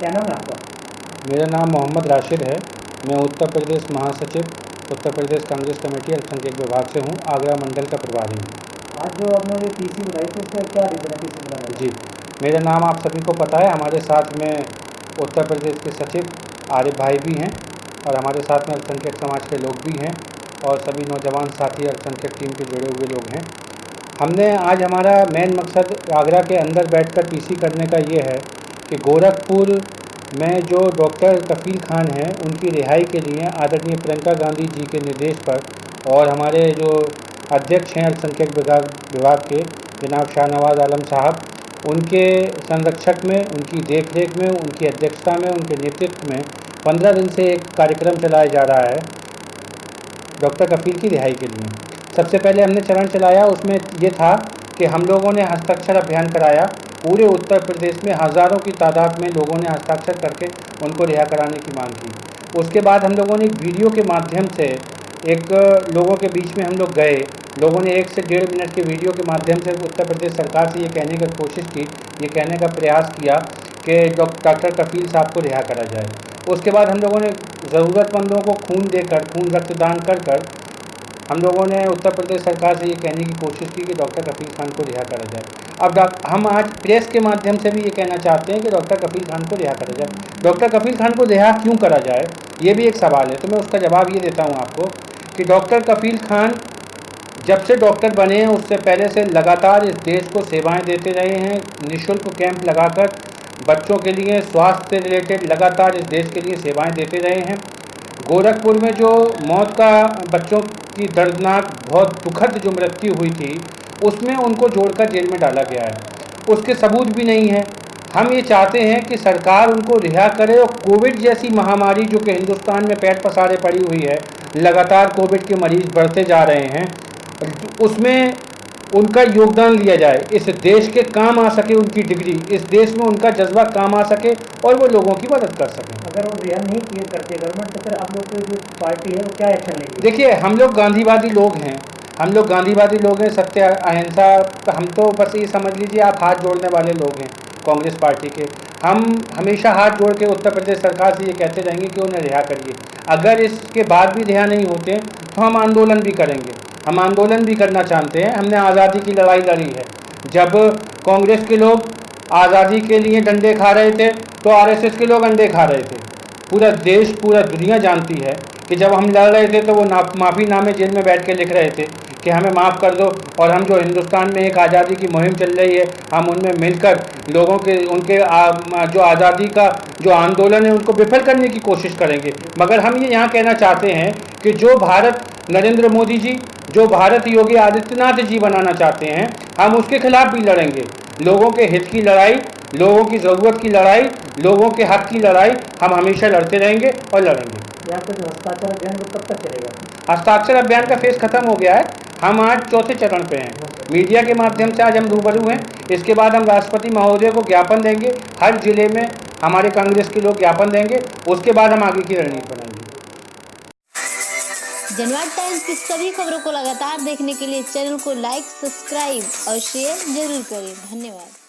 क्या नाम है आपका? मेरा नाम मोहम्मद राशिद है। मैं उत्तर प्रदेश महासचिव उत्तर प्रदेश कांग्रेस कमेटी अल्पसंख्यक विभाग से हूँ आगरा मंडल का प्रभारी हूँ। आज जो आपने ये टीसी बनाई थी उसका क्या रीज़न है बनाने जी मेरा नाम आप सभी को पता है। हमारे साथ में उत्तर प्रदेश के सचिव आरिफ भाई भी हैं और हमारे साथ में अल्पसंख्यक समाज के लोग भी हैं और सभी नौजवान साथी अल्पसंख्यक टीम के जुड़े हुए लोग हैं। हमने आज हमारा मेन मकसद आगरा के अंदर बैठकर पीसी करने का ये है कि गोरखपुर में जो डॉक्टर कफील खान हैं, उनकी रिहाई के लिए आदरणीय प्रियंका गांधी जी के निर्देश पर और हमारे जो अध्यक्ष हैं अल्पसंख्यक विभाग विभाग के, जनाब शाहनवाज आलम साहब, उनके संरक्षक में, उनकी देखरेख में, उनकी अध्यक्षता में, उनके नेतृत्व में पंद्रह दिन से एक कार्यक्रम चलाया जा रहा है डॉक्टर कफील की रिहाई के लिए। सबसे पहले हमने चरण चलाया, उसमें ये था कि हम लोगों ने हस्ताक्षर अभियान कराया। पूरे उत्तर प्रदेश में हज़ारों की तादाद में लोगों ने हस्ताक्षर करके उनको रिहा कराने की मांग की। उसके बाद हम लोगों ने एक वीडियो के माध्यम से एक लोगों के बीच में हम लोग गए। लोगों ने एक से डेढ़ मिनट के वीडियो के माध्यम से उत्तर प्रदेश सरकार से ये कहने की कोशिश की, ये कहने का प्रयास किया कि डॉक्टर कफील साहब को रिहा करा जाए। उसके बाद हम लोगों ने ज़रूरतमंदों को खून देकर, खून रक्तदान कर कर हम लोगों ने उत्तर प्रदेश सरकार से ये कहने की कोशिश की कि डॉक्टर कफील खान को रिहा करा जाए। अब हम आज प्रेस के माध्यम से भी ये कहना चाहते हैं कि डॉक्टर कफील खान को रिहा करा जाए। डॉक्टर कफील खान को रिहा क्यों करा जाए? ये भी एक सवाल है। तो मैं उसका जवाब ये देता हूँ आपको कि डॉक्टर कफील खान जब से डॉक्टर बने हैं, उससे पहले से लगातार इस देश को सेवाएँ देते रहे हैं, निशुल्क कैंप लगाकर बच्चों के लिए, स्वास्थ्य से रिलेटेड लगातार इस देश के लिए सेवाएँ देते रहे हैं। गोरखपुर में जो मौत का बच्चों की दर्दनाक, बहुत दुखद जो मृत्यु हुई थी उसमें उनको जोड़कर जेल में डाला गया है। उसके सबूत भी नहीं है। हम ये चाहते हैं कि सरकार उनको रिहा करे और कोविड जैसी महामारी जो कि हिंदुस्तान में पैर पसारे पड़ी हुई है लगातार कोविड के मरीज़ बढ़ते जा रहे हैं उसमें उनका योगदान लिया जाए। इस देश के काम आ सके उनकी डिग्री इस देश में उनका जज्बा काम आ सके और वो लोगों की मदद कर सकें। अगर वो रिहा नहीं किए करते गवर्नमेंट तो फिर आप लोग की जो पार्टी है वो क्या एक्शन लेगी? देखिए हम लोग गांधीवादी लोग हैं। हम लोग गांधीवादी लोग हैं, सत्य, अहिंसा, हम तो बस ये समझ लीजिए आप हाथ जोड़ने वाले लोग हैं, कांग्रेस पार्टी के। हम हमेशा हाथ जोड़ के उत्तर प्रदेश सरकार से ये कहते रहेंगे कि उन्हें रिहा करिए। अगर इसके बाद भी रिहा नहीं होते तो हम आंदोलन भी करेंगे। हम आंदोलन भी करना चाहते हैं। हमने आज़ादी की लड़ाई लड़ी है। जब कांग्रेस के लोग आज़ादी के लिए डंडे खा रहे थे तो आरएसएस के लोग अंडे खा रहे थे। पूरा देश, पूरा दुनिया जानती है कि जब हम लड़ रहे थे तो वो ना माफ़ी नामे जेल में बैठ के लिख रहे थे। कि हमें माफ़ कर दो और हम जो हिंदुस्तान में एक आज़ादी की मुहिम चल रही है हम उनमें मिलकर लोगों के उनके आ, जो आज़ादी का जो आंदोलन है उनको विफल करने की कोशिश करेंगे। मगर हम ये यहाँ कहना चाहते हैं कि जो भारत नरेंद्र मोदी जी जो भारत योगी आदित्यनाथ जी बनाना चाहते हैं हम उसके खिलाफ भी लड़ेंगे। लोगों के हित की लड़ाई लोगों की ज़रूरत की लड़ाई लोगों के हक की लड़ाई हम हमेशा लड़ते रहेंगे और लड़ेंगे। हस्ताक्षर अभियान कब तक चलेगा? हस्ताक्षर अभियान का फ़ेज़ खत्म हो गया है। हम आज चौथे चरण पे हैं। मीडिया के माध्यम से आज हम रूबरू हैं। इसके बाद हम राष्ट्रपति महोदय को ज्ञापन देंगे। हर ज़िले में हमारे कांग्रेस के लोग ज्ञापन देंगे। उसके बाद हम आगे की रणनीति बनाएँगे। जनवाद टाइम्स की सभी खबरों को लगातार देखने के लिए चैनल को लाइक, सब्सक्राइब और शेयर ज़रूर करें। धन्यवाद।